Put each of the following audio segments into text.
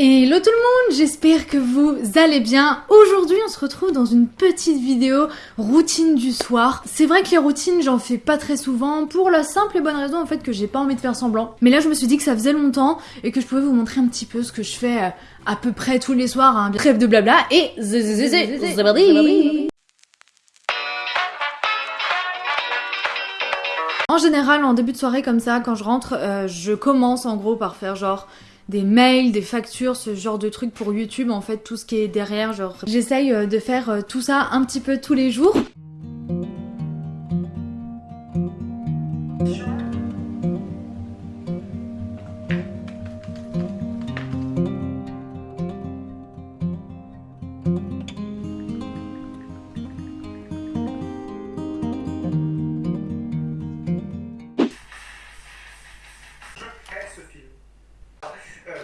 Hello tout le monde, j'espère que vous allez bien. Aujourd'hui on se retrouve dans une petite vidéo routine du soir. C'est vrai que les routines j'en fais pas très souvent pour la simple et bonne raison en fait que j'ai pas envie de faire semblant. Mais là je me suis dit que ça faisait longtemps et que je pouvais vous montrer un petit peu ce que je fais euh, à peu près tous les soirs. Hein. Trêve de blabla et En général, en début de soirée comme ça, quand je rentre, euh, je commence en gros par faire genre des mails, des factures, ce genre de trucs pour YouTube, en fait, tout ce qui est derrière, genre... J'essaye euh, de faire euh, tout ça un petit peu tous les jours.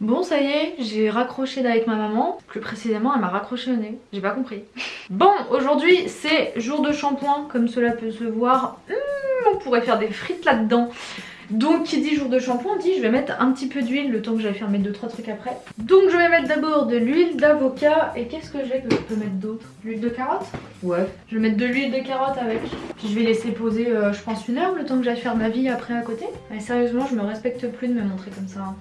Bon, ça y est, j'ai raccroché avec ma maman. Plus précisément, elle m'a raccroché au nez. J'ai pas compris. Bon, aujourd'hui, c'est jour de shampoing, comme cela peut se voir. Hum, on pourrait faire des frites là-dedans. Donc qui dit jour de shampoing dit je vais mettre un petit peu d'huile le temps que j'aille faire mettre 2-3 trucs après. Donc je vais mettre d'abord de l'huile d'avocat et qu'est-ce que j'ai que je peux mettre d'autre? L'huile de carotte? Ouais. Je vais mettre de l'huile de carotte avec. Puis je vais laisser poser euh, je pense une heure le temps que j'aille faire ma vie après à côté. Mais sérieusement je me respecte plus de me montrer comme ça. Hein.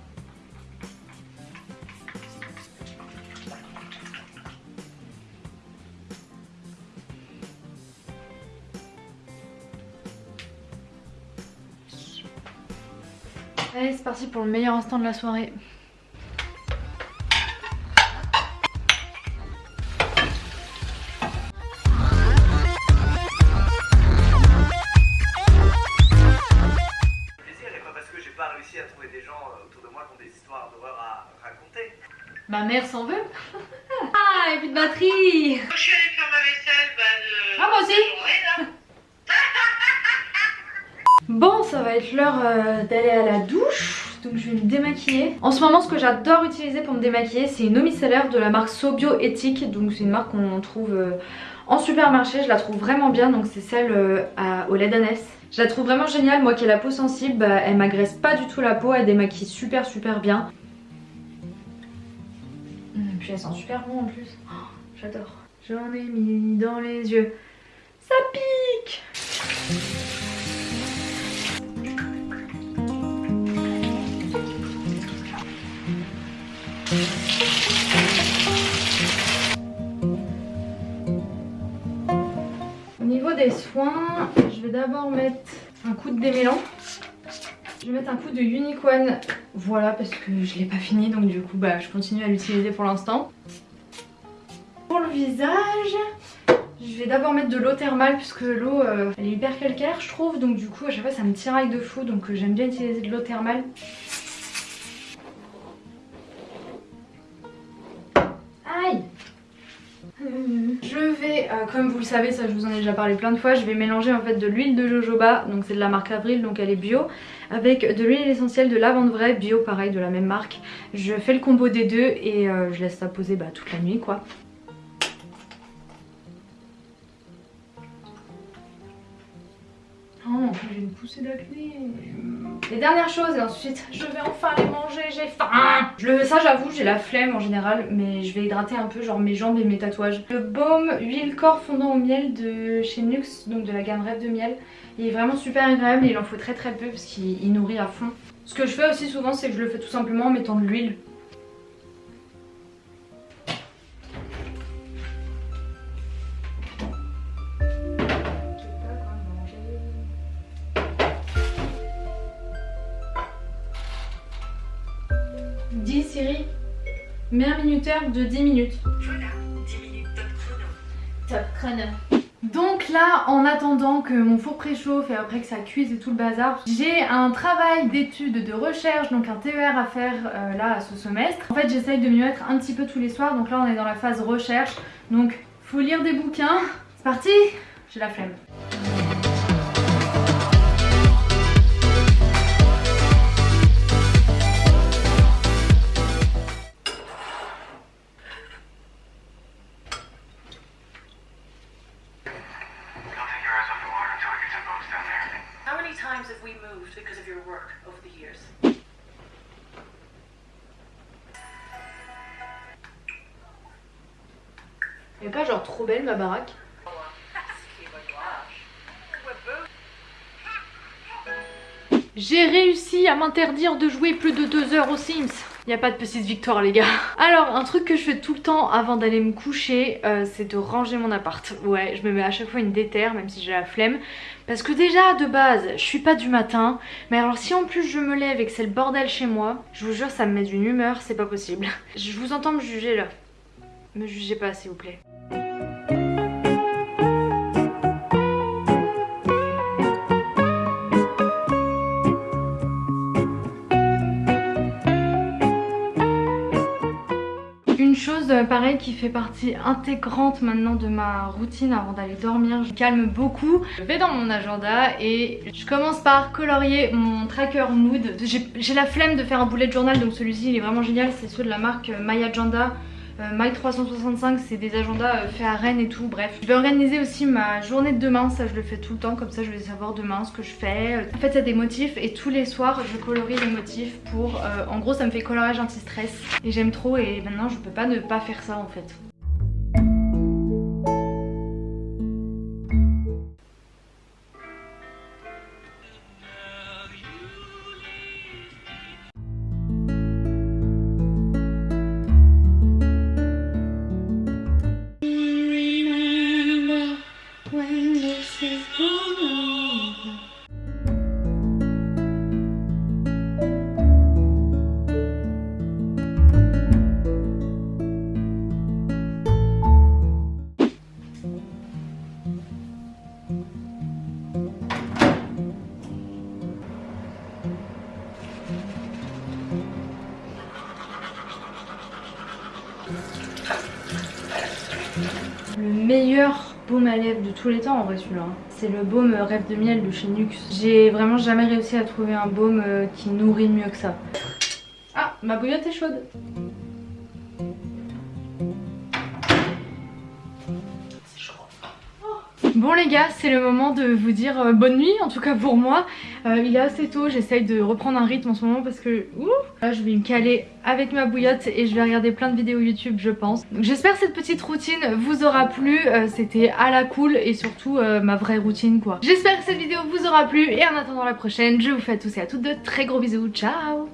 Allez, c'est parti pour le meilleur instant de la soirée. plaisir et pas parce que j'ai pas réussi à trouver des gens euh, autour de moi qui ont des histoires d'horreur à raconter. Ma mère s'en veut Ah, et plus de batterie Quand je suis allée faire ma vaisselle, bah. Ah, moi aussi journée, là. Bon, ça va être l'heure euh, d'aller à la douche, donc je vais me démaquiller. En ce moment, ce que j'adore utiliser pour me démaquiller, c'est une eau micellaire de la marque Sobio Ethique, donc c'est une marque qu'on trouve euh, en supermarché, je la trouve vraiment bien, donc c'est celle euh, à- au lait d'ânesse. Je la trouve vraiment géniale, moi qui ai la peau sensible, bah, elle m'agresse pas du tout la peau, elle démaquille super super bien. Et puis elle sent super bon en plus, Oh, j'adore. J'en ai mis dans les yeux, ça pique des soins, je vais d'abord mettre un coup de démêlant. Je vais mettre un coup de Unicorn, voilà parce que je l'ai pas fini donc du coup bah, je continue à l'utiliser pour l'instant. Pour le visage, je vais d'abord mettre de l'eau thermale puisque l'eau euh, elle est hyper calcaire je trouve donc du coup à chaque fois ça me tiraille de fou donc euh, j'aime bien utiliser de l'eau thermale. Euh, comme vous le savez, ça je vous en ai déjà parlé plein de fois, je vais mélanger en fait de l'huile de jojoba, donc c'est de la marque Avril, donc elle est bio, avec de l'huile essentielle de lavande vraie, bio pareil, de la même marque. Je fais le combo des deux et euh, je laisse ça poser bah, toute la nuit quoi. J'ai une poussée d'acné. Les dernières choses et ensuite je vais enfin les manger, j'ai faim. Je ça j'avoue j'ai la flemme en général mais je vais hydrater un peu genre mes jambes et mes tatouages. Le baume huile corps fondant au miel de chez Nux, donc de la gamme Rêve de miel. Il est vraiment super agréable et il en faut très très peu parce qu'il il nourrit à fond. Ce que je fais aussi souvent c'est que je le fais tout simplement en mettant de l'huile. Dis Siri, mets un minuteur de 10 minutes. Voilà, 10 minutes top chrono. Top chrono. Donc là, en attendant que mon four préchauffe et après que ça cuise et tout le bazar, j'ai un travail d'étude, de recherche, donc un TER à faire euh, là à ce semestre. En fait, j'essaye de m'y mettre un petit peu tous les soirs, donc là on est dans la phase recherche, donc Faut lire des bouquins. C'est parti? J'ai la flemme. We moved because of your work over the years? Pas genre trop belle ma baraque J'ai réussi à m'interdire de jouer plus de deux heures aux Sims. A pas de petite victoire les gars. Alors un truc que je fais tout le temps avant d'aller me coucher, euh, c'est de ranger mon appart. Ouais, je me mets à chaque fois une déterre même si j'ai la flemme. Parce que déjà de base, je suis pas du matin. Mais alors si en plus je me lève et que c'est le bordel chez moi, je vous jure ça me met d'une humeur, c'est pas possible. Je vous entends me juger là. Me jugez pas s'il vous plaît. Pareil qui fait partie intégrante maintenant de ma routine avant d'aller dormir, je calme beaucoup. Je vais dans mon agenda et je commence par colorier mon tracker mood. J'ai la flemme de faire un bullet journal donc celui-ci il est vraiment génial, c'est ceux de la marque euh, My Agenda. Euh, My 365 c'est des agendas euh, faits à Rennes et tout bref. Je vais organiser aussi ma journée de demain ça je le fais tout le temps comme ça je vais savoir demain ce que je fais. En fait il y a des motifs et tous les soirs je colorie les motifs pour euh, en gros ça me fait coloriage anti-stress. Et j'aime trop et maintenant je peux pas ne pas faire ça en fait Le meilleur baume à lèvres de tous les temps en vrai celui-là. C'est le baume Rêve de miel de chez Nux. J'ai vraiment jamais réussi à trouver un baume euh, qui nourrit mieux que ça. Ah, ma bouillotte est chaude. Bon les gars, c'est le moment de vous dire euh, bonne nuit, en tout cas pour moi. Euh, il est assez tôt, j'essaye de reprendre un rythme en ce moment parce que ouh, là je vais me caler avec ma bouillotte et je vais regarder plein de vidéos YouTube je pense. J'espère que cette petite routine vous aura plu, Euh, c'était à la cool et surtout ma vraie routine quoi. J'espère que cette vidéo vous aura plu et en attendant la prochaine, je vous fais à tous et à toutes de très gros bisous, ciao